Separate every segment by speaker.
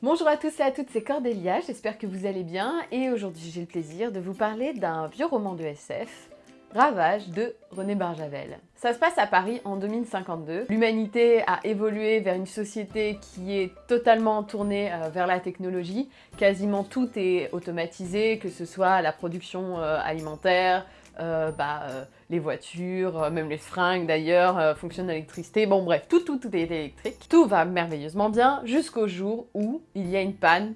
Speaker 1: Bonjour à tous et à toutes, c'est Cordélia, j'espère que vous allez bien et aujourd'hui j'ai le plaisir de vous parler d'un vieux roman de SF, Ravage de René Barjavel. Ça se passe à Paris en 2052. L'humanité a évolué vers une société qui est totalement tournée euh, vers la technologie. Quasiment tout est automatisé, que ce soit la production euh, alimentaire, euh, bah, les voitures, même les fringues d'ailleurs, fonctionnent à l'électricité. Bon bref, tout, tout, tout est électrique. Tout va merveilleusement bien jusqu'au jour où il y a une panne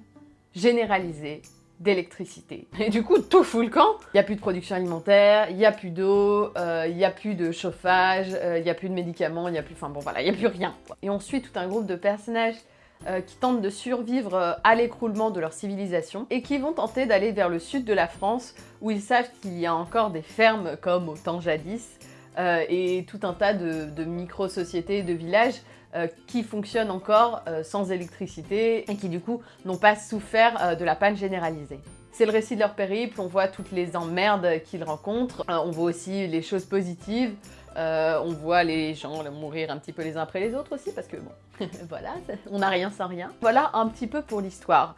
Speaker 1: généralisée d'électricité. Et du coup, tout fout le camp. Il n'y a plus de production alimentaire, il n'y a plus d'eau, euh, il n'y a plus de chauffage, euh, il n'y a plus de médicaments, il n'y a plus... Enfin bon, voilà, il n'y a plus rien. Et on suit tout un groupe de personnages euh, qui tentent de survivre à l'écroulement de leur civilisation et qui vont tenter d'aller vers le sud de la France où ils savent qu'il y a encore des fermes comme au temps jadis et tout un tas de, micro-sociétés, de villages euh, qui fonctionnent encore euh, sans électricité et qui du coup n'ont pas souffert euh, de la panne généralisée. C'est le récit de leur périple, on voit toutes les emmerdes qu'ils rencontrent, on voit aussi les choses positives, on voit les gens mourir un petit peu les uns après les autres aussi, parce que bon, voilà, on n'a rien sans rien. Voilà un petit peu pour l'histoire.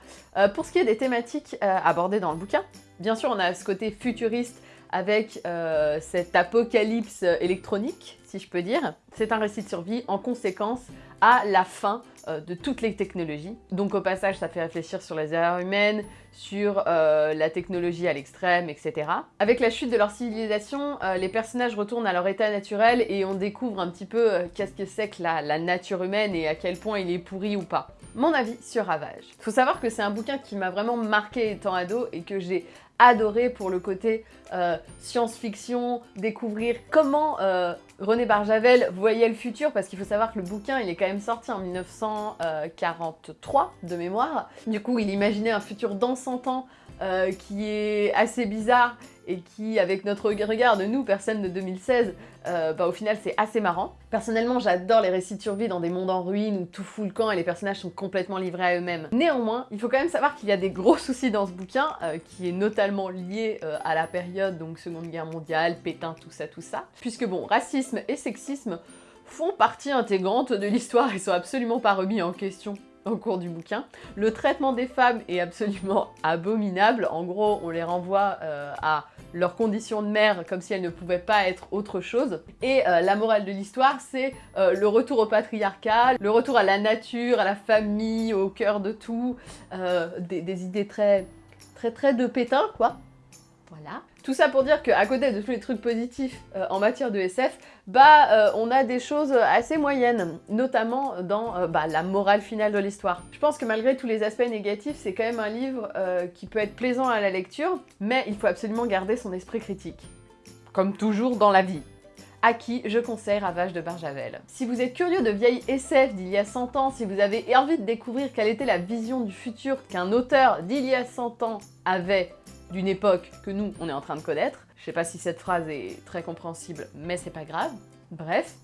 Speaker 1: pour ce qui est des thématiques abordées dans le bouquin, bien sûr on a ce côté futuriste avec euh, cet apocalypse électronique, si je peux dire. C'est un récit de survie en conséquence à la fin euh, de toutes les technologies. Donc au passage, ça fait réfléchir sur les erreurs humaines, sur euh, la technologie à l'extrême, etc. Avec la chute de leur civilisation, les personnages retournent à leur état naturel et on découvre un petit peu qu'est-ce que c'est que la, nature humaine et à quel point il est pourri ou pas. Mon avis sur Ravage. Faut savoir que c'est un bouquin qui m'a vraiment marqué étant ado et que j'ai adoré pour le côté euh, science-fiction, découvrir comment euh, René Barjavel voyait le futur, parce qu'il faut savoir que le bouquin, il est quand même sorti en 1943 de mémoire. Du coup, il imaginait un futur dans 100 ans euh, qui est assez bizarre et qui, avec notre regard de nous, personne de 2016, euh, bah, au final c'est assez marrant. Personnellement, j'adore les récits de survie dans des mondes en ruine où tout fout le camp et les personnages sont complètement livrés à eux-mêmes. Néanmoins, il faut quand même savoir qu'il y a des gros soucis dans ce bouquin, euh, qui est notamment lié euh, à la période, donc Seconde Guerre mondiale, Pétain, tout ça, tout ça. Puisque bon, racisme et sexisme font partie intégrante de l'histoire et sont absolument pas remis en question au cours du bouquin. Le traitement des femmes est absolument abominable. En gros, on les renvoie à leurs conditions de mère comme si elles ne pouvaient pas être autre chose. Et euh, la morale de l'histoire, c'est euh, le retour au patriarcat, le retour à la nature, à la famille, au cœur de tout, euh, des, des, idées très, très, très de pétain, quoi. Voilà. Tout ça pour dire qu'à côté de tous les trucs positifs euh, en matière de SF, bah euh, on a des choses assez moyennes, notamment dans euh, bah, la morale finale de l'histoire. Je pense que malgré tous les aspects négatifs, c'est quand même un livre qui peut être plaisant à la lecture, mais il faut absolument garder son esprit critique. Comme toujours dans la vie à qui je conseille Ravage de Barjavel. Si vous êtes curieux de vieilles SF d'il y a 100 ans, si vous avez envie de découvrir quelle était la vision du futur qu'un auteur d'il y a 100 ans avait d'une époque que nous, on est en train de connaître. Je sais pas si cette phrase est très compréhensible, mais c'est pas grave. Bref,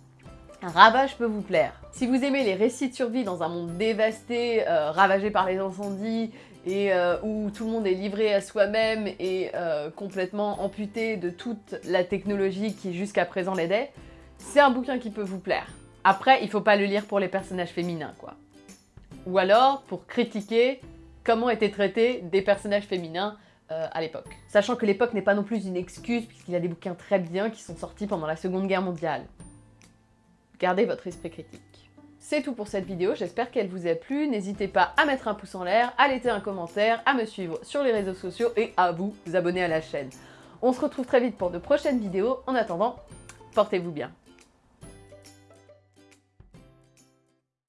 Speaker 1: ravage peut vous plaire. Si vous aimez les récits de survie dans un monde dévasté, euh, ravagé par les incendies, et euh, où tout le monde est livré à soi-même et euh, complètement amputé de toute la technologie qui jusqu'à présent l'aidait, c'est un bouquin qui peut vous plaire. Après, il faut pas le lire pour les personnages féminins, quoi. Ou alors pour critiquer comment étaient traités des personnages féminins euh, à l'époque. Sachant que l'époque n'est pas non plus une excuse, puisqu'il y a des bouquins très bien qui sont sortis pendant la Seconde Guerre mondiale. Gardez votre esprit critique. C'est tout pour cette vidéo, j'espère qu'elle vous a plu. N'hésitez pas à mettre un pouce en l'air, à laisser un commentaire, à me suivre sur les réseaux sociaux et à vous abonner à la chaîne. On se retrouve très vite pour de prochaines vidéos. En attendant, portez-vous bien.